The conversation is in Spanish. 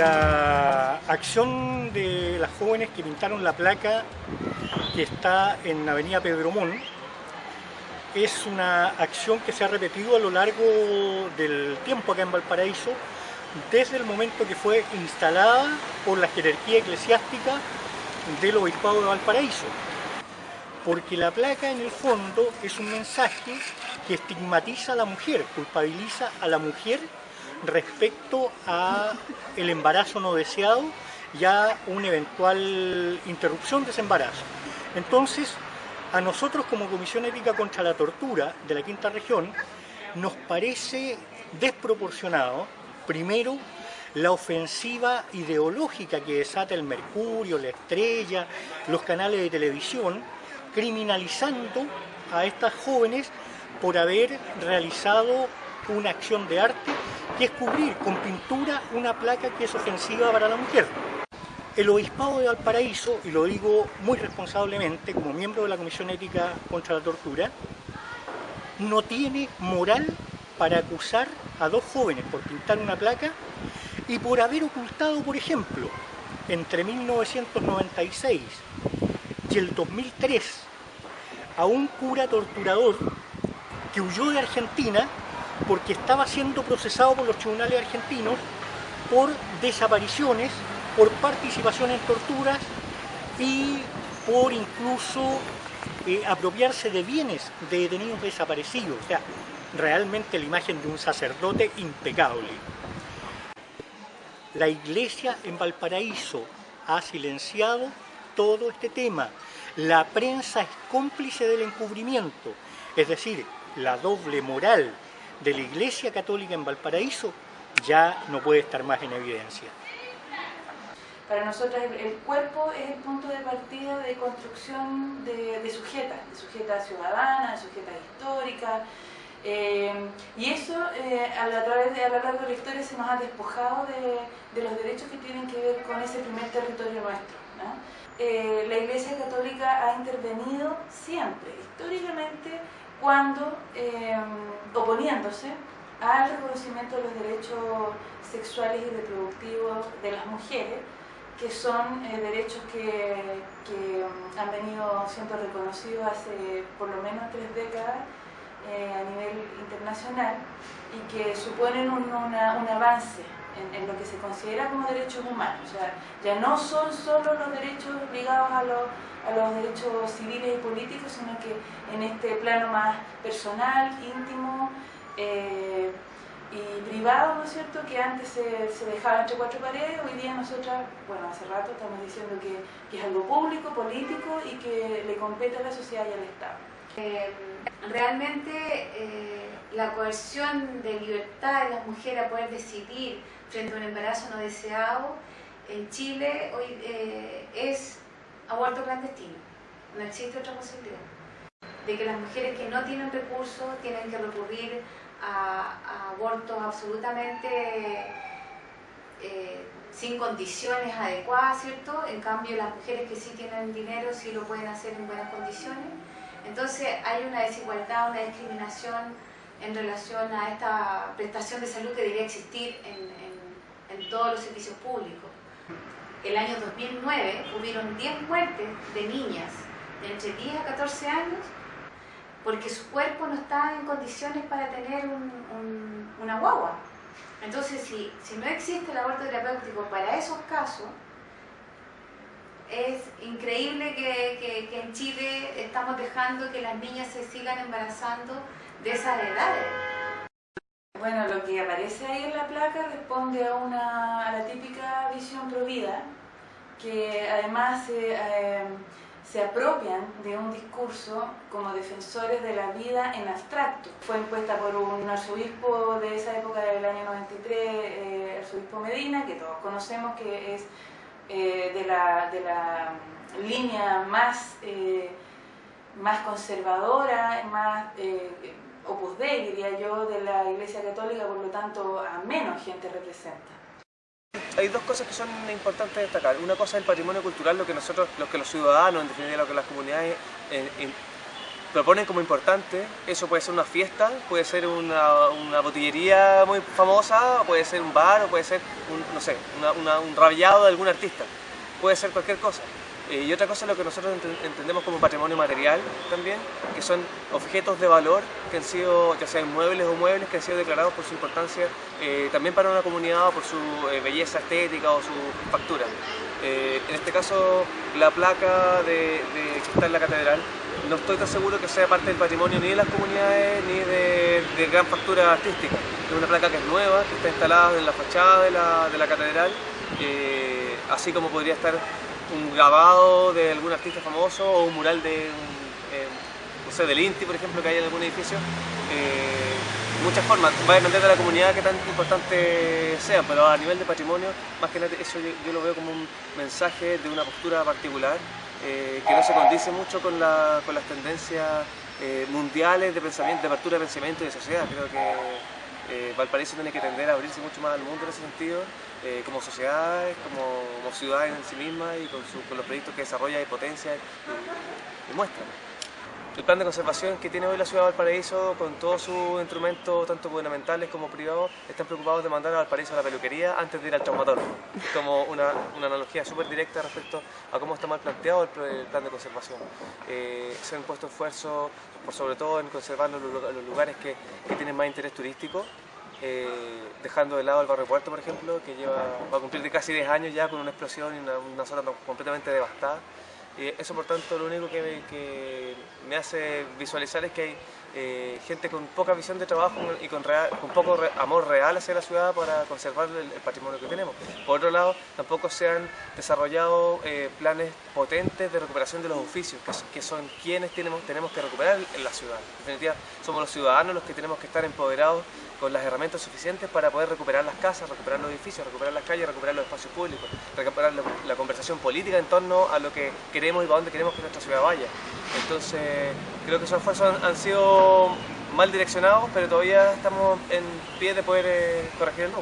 La acción de las jóvenes que pintaron la placa que está en la avenida Pedro Mon es una acción que se ha repetido a lo largo del tiempo acá en Valparaíso desde el momento que fue instalada por la jerarquía eclesiástica del Obispado de Valparaíso. Porque la placa en el fondo es un mensaje que estigmatiza a la mujer, culpabiliza a la mujer respecto a el embarazo no deseado y a una eventual interrupción de ese embarazo. Entonces, a nosotros como Comisión Ética contra la Tortura de la Quinta Región nos parece desproporcionado, primero, la ofensiva ideológica que desata el Mercurio, la Estrella, los canales de televisión, criminalizando a estas jóvenes por haber realizado una acción de arte que es cubrir con pintura una placa que es ofensiva para la mujer. El Obispado de Valparaíso, y lo digo muy responsablemente como miembro de la Comisión Ética contra la Tortura, no tiene moral para acusar a dos jóvenes por pintar una placa y por haber ocultado, por ejemplo, entre 1996 y el 2003 a un cura torturador que huyó de Argentina porque estaba siendo procesado por los tribunales argentinos por desapariciones, por participación en torturas y por incluso eh, apropiarse de bienes de detenidos desaparecidos. O sea, realmente la imagen de un sacerdote impecable. La iglesia en Valparaíso ha silenciado todo este tema. La prensa es cómplice del encubrimiento, es decir, la doble moral de la Iglesia Católica en Valparaíso ya no puede estar más en evidencia. Para nosotros el, cuerpo es el punto de partida de construcción de, de sujetas, de sujetas ciudadanas, de sujetas históricas, eh, y eso eh, a, la, través de, a lo largo de la historia se nos ha despojado de, los derechos que tienen que ver con ese primer territorio nuestro. Eh, la Iglesia Católica ha intervenido siempre, históricamente, cuando oponiéndose al reconocimiento de los derechos sexuales y reproductivos de las mujeres, que son derechos que, que han venido siendo reconocidos hace por lo menos tres décadas eh, a nivel internacional y que suponen un, avance en, lo que se considera como derechos humanos. O sea, ya no son solo los derechos ligados a, los derechos civiles y políticos, sino que en este plano más personal, íntimo eh, y privado, ¿no es cierto?, que antes se, se, dejaba entre cuatro paredes, hoy día nosotras, bueno, hace rato estamos diciendo que, que es algo público, político y que le compete a la sociedad y al Estado. Eh, realmente eh, la coerción de libertad de las mujeres a poder decidir frente a un embarazo no deseado en Chile hoy eh, es aborto clandestino. No existe otra posibilidad. De que las mujeres que no tienen recursos tienen que recurrir a, abortos absolutamente sin condiciones adecuadas, ¿cierto? En cambio, las mujeres que sí tienen dinero sí lo pueden hacer en buenas condiciones. Entonces hay una desigualdad, una discriminación en relación a esta prestación de salud que debería existir en, todos los servicios públicos. El año 2009 hubieron 10 muertes de niñas de entre 10 a 14 años porque su cuerpo no estaba en condiciones para tener una guagua. Entonces, si, si no existe el aborto terapéutico para esos casos, es increíble que, en Chile estamos dejando que las niñas se sigan embarazando de esas edades. Bueno, lo que aparece ahí en la placa responde a, una, a la típica visión provida, que además eh, se apropian de un discurso como defensores de la vida en abstracto. Fue impuesta por un arzobispo de esa época del año 93, eh, arzobispo Medina, que todos conocemos que es eh, de, la, de, la, línea más, más conservadora, más opus dei, diría yo, de la Iglesia Católica, por lo tanto a menos gente representa. Hay dos cosas que son importantes destacar. Una cosa es el patrimonio cultural, lo que nosotros, lo que los ciudadanos, en definitiva lo que las comunidades proponen como importante, eso puede ser una fiesta, puede ser una, una botillería muy famosa, puede ser un bar, o puede ser, un, no sé, un rabiado de algún artista, puede ser cualquier cosa. Eh, y otra cosa es lo que nosotros entendemos como patrimonio material también, que son objetos de valor que han sido, ya sean inmuebles o muebles, que han sido declarados por su importancia eh, también para una comunidad o por su eh, belleza estética o su factura. en este caso, la placa de, que está en la catedral, no estoy tan seguro que sea parte del patrimonio ni de las comunidades ni de, gran factura artística. Es una placa que es nueva, que está instalada en la fachada de la, de la catedral, así como podría estar un grabado de algún artista famoso o un mural de, eh, no sé, del Inti, por ejemplo, que hay en algún edificio. Eh, muchas formas, va a depender de la comunidad que tan importante sea, pero a nivel de patrimonio, más que nada eso yo, lo veo como un mensaje de una postura particular eh, que no se condice mucho con, la, con las tendencias eh, mundiales de pensamiento, de apertura de pensamiento y de sociedad. Creo que Valparaíso tiene que tender a abrirse mucho más al mundo en ese sentido eh, como sociedades, como, como, en sí mismas y con, los proyectos que desarrolla y potencia y, muestra. El plan de conservación que tiene hoy la ciudad de Valparaíso, con todos sus instrumentos, tanto gubernamentales como privados, están preocupados de mandar a Valparaíso a la peluquería antes de ir al traumatólogo. Como una, una analogía súper directa respecto a cómo está mal planteado el, plan de conservación. Eh, se han puesto esfuerzos, por sobre todo en conservar los, lugares que, que tienen más interés turístico, eh, dejando de lado el barrio Puerto, por ejemplo, que lleva, va a cumplir de casi 10 años ya con una explosión y una, zona completamente devastada. Eso, por tanto, lo único que me hace visualizar es que hay eh, gente con poca visión de trabajo y con, poco amor real hacia la ciudad para conservar el, patrimonio que tenemos. Por otro lado, tampoco se han desarrollado eh, planes potentes de recuperación de los oficios, que, son quienes tenemos, tenemos que recuperar en la ciudad. En definitiva, somos los ciudadanos los que tenemos que estar empoderados con las herramientas suficientes para poder recuperar las casas, recuperar los edificios, recuperar las calles, recuperar los espacios públicos, recuperar la, conversación política en torno a lo que queremos y para dónde queremos que nuestra ciudad vaya. Entonces, creo que esos esfuerzos han sido mal direccionados, pero todavía estamos en pie de poder eh, corregir el